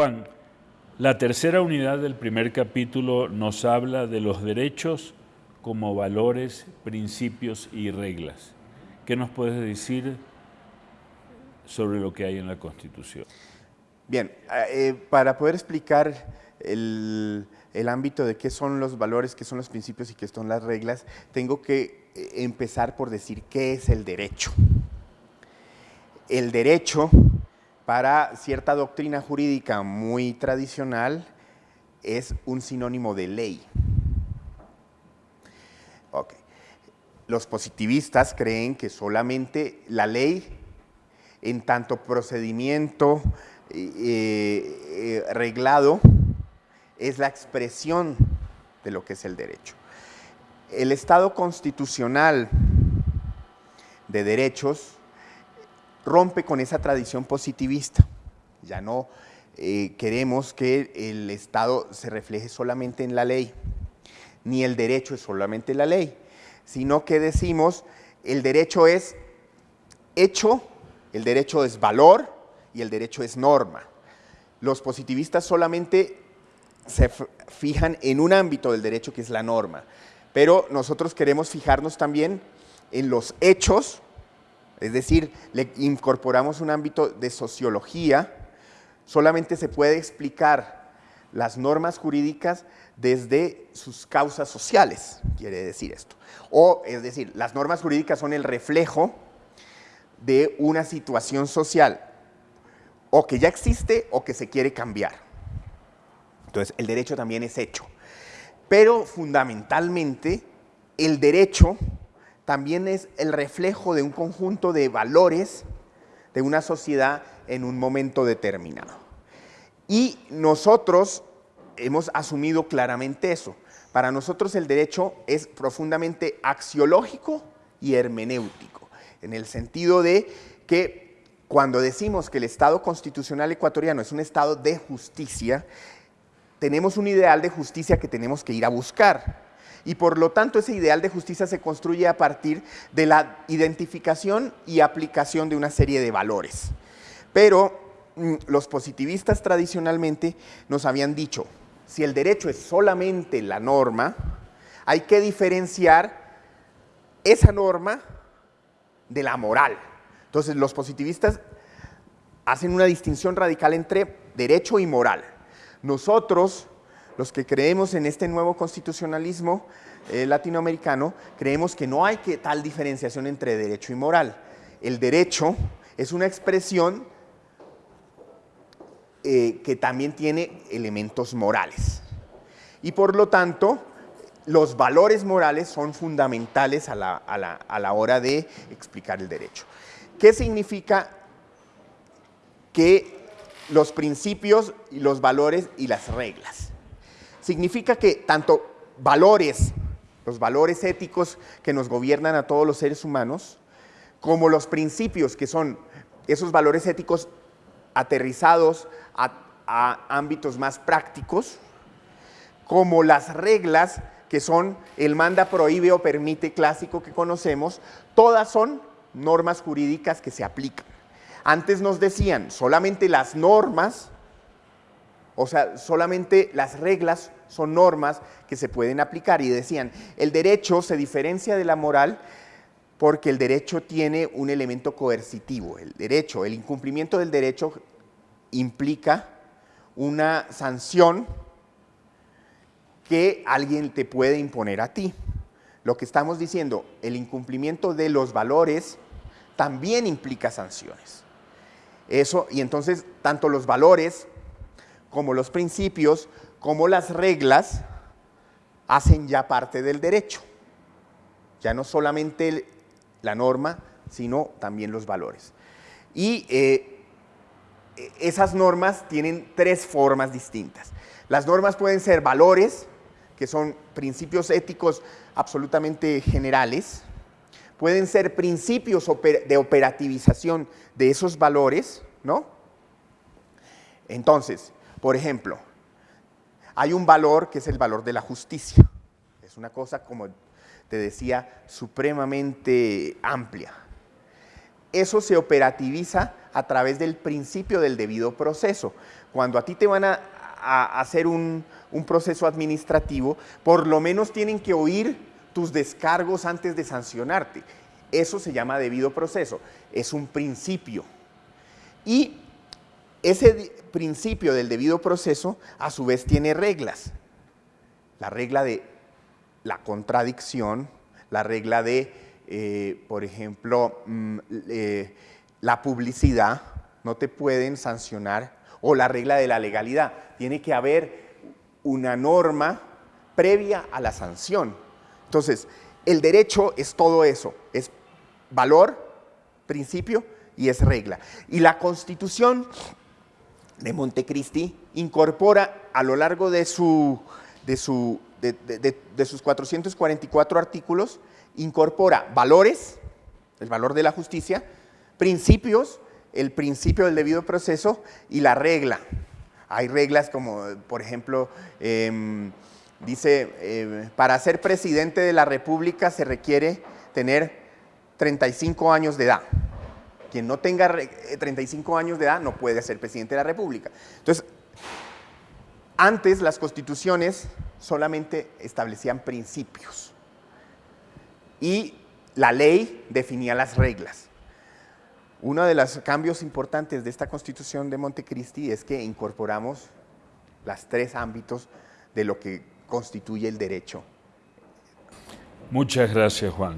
Juan, la tercera unidad del primer capítulo nos habla de los derechos como valores, principios y reglas. ¿Qué nos puedes decir sobre lo que hay en la Constitución? Bien, eh, para poder explicar el, el, ámbito de qué son los valores, qué son los principios y qué son las reglas, tengo que eh, empezar por decir qué es el derecho. El derecho para cierta doctrina jurídica muy tradicional es un sinónimo de ley. Okay. Los positivistas creen que solamente la ley, en tanto procedimiento eh, eh, reglado, es la expresión de lo que es el derecho. El Estado constitucional de derechos rompe con esa tradición positivista. Ya no eh, queremos que el Estado se refleje solamente en la ley, ni el derecho es solamente la ley, sino que decimos el derecho es hecho, el derecho es valor y el derecho es norma. Los positivistas solamente se fijan en un ámbito del derecho que es la norma, pero nosotros queremos fijarnos también en los hechos es decir, le incorporamos un ámbito de sociología, solamente se puede explicar las normas jurídicas desde sus causas sociales, quiere decir esto. O, es decir, las normas jurídicas son el reflejo de una situación social, o que ya existe o que se quiere cambiar. Entonces, el derecho también es hecho. Pero fundamentalmente, el derecho también es el reflejo de un conjunto de valores de una sociedad en un momento determinado. Y nosotros hemos asumido claramente eso. Para nosotros el derecho es profundamente axiológico y hermenéutico, en el sentido de que cuando decimos que el Estado constitucional ecuatoriano es un Estado de justicia, tenemos un ideal de justicia que tenemos que ir a buscar y por lo tanto ese ideal de justicia se construye a partir de la identificación y aplicación de una serie de valores. Pero mm, los positivistas tradicionalmente nos habían dicho, si el derecho es solamente la norma, hay que diferenciar esa norma de la moral. Entonces los positivistas hacen una distinción radical entre derecho y moral. Nosotros los que creemos en este nuevo constitucionalismo eh, latinoamericano, creemos que no hay que tal diferenciación entre derecho y moral. El derecho es una expresión eh, que también tiene elementos morales. Y por lo tanto, los valores morales son fundamentales a la, a la hora de explicar el derecho. ¿Qué significa que los principios, y los valores y las reglas? Significa que tanto valores, los valores éticos que nos gobiernan a todos los seres humanos, como los principios que son esos valores éticos aterrizados a, ámbitos más prácticos, como las reglas que son el manda, prohíbe o permite clásico que conocemos, todas son normas jurídicas que se aplican. Antes nos decían, solamente las normas o sea, solamente las reglas son normas que se pueden aplicar. Y decían, el derecho se diferencia de la moral porque el derecho tiene un elemento coercitivo. El derecho, el incumplimiento del derecho implica una sanción que alguien te puede imponer a ti. Lo que estamos diciendo, el incumplimiento de los valores también implica sanciones. Eso, y entonces, tanto los valores como los principios, como las reglas, hacen ya parte del derecho. Ya no solamente la norma, sino también los valores. Y eh, esas normas tienen tres formas distintas. Las normas pueden ser valores, que son principios éticos absolutamente generales, pueden ser principios de operativización de esos valores, ¿no? Entonces, por ejemplo, hay un valor que es el valor de la justicia. Es una cosa, como te decía, supremamente amplia. eso se operativiza a través del principio del debido proceso. Cuando a ti te van a, hacer un, un proceso administrativo, por lo menos tienen que oír tus descargos antes de sancionarte. Eso se llama debido proceso, es un principio. Y ese principio del debido proceso a su vez tiene reglas. La regla de la contradicción, la regla de, eh, por ejemplo, mm, la publicidad, no te pueden sancionar, o la regla de la legalidad. Tiene que haber una norma previa a la sanción. Entonces, el derecho es todo eso, es valor, principio y es regla. Y la Constitución de Montecristi incorpora a lo largo de, su, de, su, de, sus 444 artículos, incorpora valores, el valor de la justicia, principios, el principio del debido proceso y la regla. Hay reglas como, por ejemplo, em, dice, eh, para ser presidente de la República se requiere tener 35 años de edad. Quien no tenga 35 eh, años de edad no puede ser presidente de la República. Entonces, antes las constituciones solamente establecían principios y la ley definía las reglas. Uno de los cambios importantes de esta constitución de Montecristi es que incorporamos los tres ámbitos de lo que constituye el derecho. Muchas gracias, Juan.